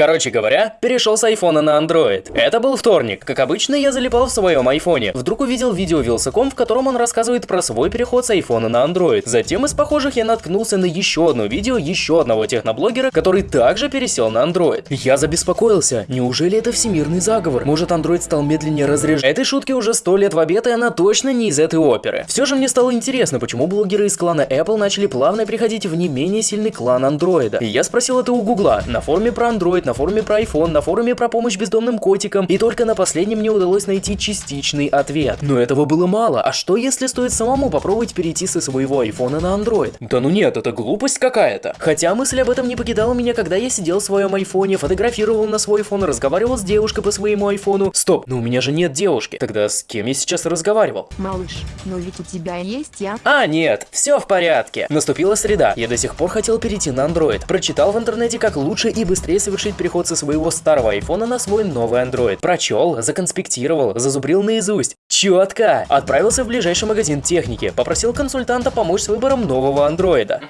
Короче говоря, перешел с айфона на Android. Это был вторник. Как обычно, я залипал в своем айфоне. Вдруг увидел видео Вилсаком, в котором он рассказывает про свой переход с айфона на Android. Затем из похожих я наткнулся на еще одно видео еще одного техноблогера, который также пересел на Android. Я забеспокоился. Неужели это всемирный заговор? Может, Android стал медленнее разряжать? Этой шутки уже сто лет в обед, и она точно не из этой оперы. Все же мне стало интересно, почему блогеры из клана Apple начали плавно приходить в не менее сильный клан Android. Я спросил это у Гугла. На форуме про Android, на форуме про iPhone, на форуме про помощь бездомным котикам. И только на последнем мне удалось найти частичный ответ. Но этого было мало. А что если стоит самому попробовать перейти со своего iPhone на Android? Да ну нет, это глупость какая-то. Хотя мысль об этом не покидала меня, когда я сидел в своем айфоне, фотографировал на свой iPhone, разговаривал с девушкой по своему айфону. Стоп, но у меня же нет девушки. Тогда с кем я сейчас разговаривал? Малыш, но ведь у тебя есть я. А, нет, все в порядке. Наступила среда. Я до сих пор хотел перейти на Android. Прочитал в интернете, как лучше и быстрее совершить переход со своего старого айфона на свой новый Android. Прочел, законспектировал, зазубрил наизусть. Четко! Отправился в ближайший магазин техники, попросил консультанта помочь с выбором нового андроида.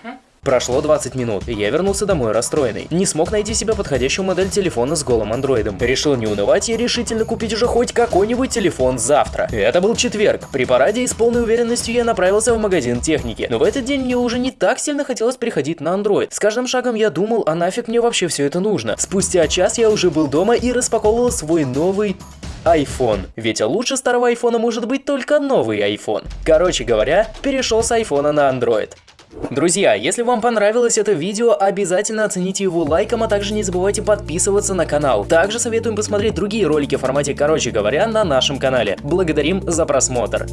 Прошло 20 минут, и я вернулся домой расстроенный. Не смог найти себе подходящую модель телефона с голым андроидом. Решил не унывать и решительно купить уже хоть какой-нибудь телефон завтра. Это был четверг. При параде и с полной уверенностью я направился в магазин техники. Но в этот день мне уже не так сильно хотелось переходить на Android. С каждым шагом я думал, а нафиг мне вообще все это нужно. Спустя час я уже был дома и распаковывал свой новый iPhone. Ведь лучше старого айфона может быть только новый iPhone. Короче говоря, перешел с айфона на Android. Друзья, если вам понравилось это видео, обязательно оцените его лайком, а также не забывайте подписываться на канал. Также советуем посмотреть другие ролики в формате «Короче говоря» на нашем канале. Благодарим за просмотр.